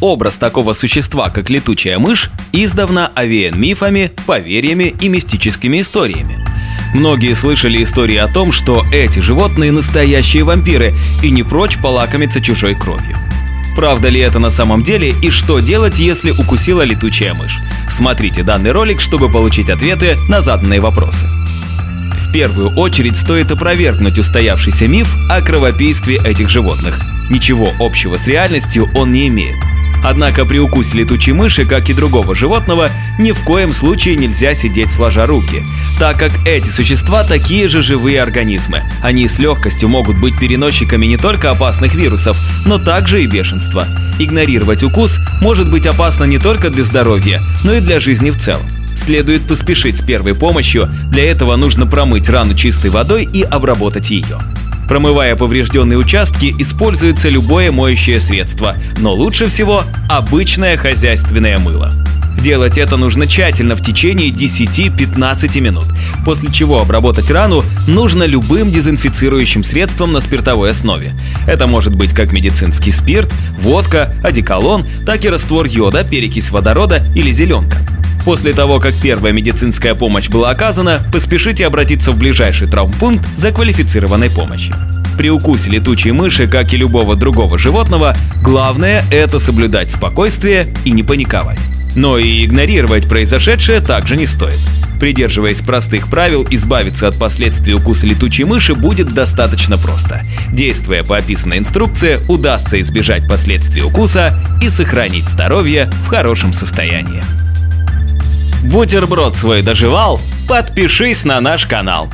образ такого существа, как летучая мышь, издавна овеян мифами, поверьями и мистическими историями. Многие слышали истории о том, что эти животные настоящие вампиры и не прочь полакомиться чужой кровью. Правда ли это на самом деле и что делать, если укусила летучая мышь? Смотрите данный ролик, чтобы получить ответы на заданные вопросы. В первую очередь стоит опровергнуть устоявшийся миф о кровопийстве этих животных. Ничего общего с реальностью он не имеет. Однако при укусе летучей мыши, как и другого животного, ни в коем случае нельзя сидеть сложа руки, так как эти существа такие же живые организмы. Они с легкостью могут быть переносчиками не только опасных вирусов, но также и бешенства. Игнорировать укус может быть опасно не только для здоровья, но и для жизни в целом. Следует поспешить с первой помощью, для этого нужно промыть рану чистой водой и обработать ее. Промывая поврежденные участки, используется любое моющее средство, но лучше всего обычное хозяйственное мыло. Делать это нужно тщательно в течение 10-15 минут, после чего обработать рану нужно любым дезинфицирующим средством на спиртовой основе. Это может быть как медицинский спирт, водка, одеколон, так и раствор йода, перекись водорода или зеленка. После того, как первая медицинская помощь была оказана, поспешите обратиться в ближайший травмпункт за квалифицированной помощью. При укусе летучей мыши, как и любого другого животного, главное – это соблюдать спокойствие и не паниковать. Но и игнорировать произошедшее также не стоит. Придерживаясь простых правил, избавиться от последствий укуса летучей мыши будет достаточно просто. Действуя по описанной инструкции, удастся избежать последствий укуса и сохранить здоровье в хорошем состоянии. Бутерброд свой доживал? Подпишись на наш канал.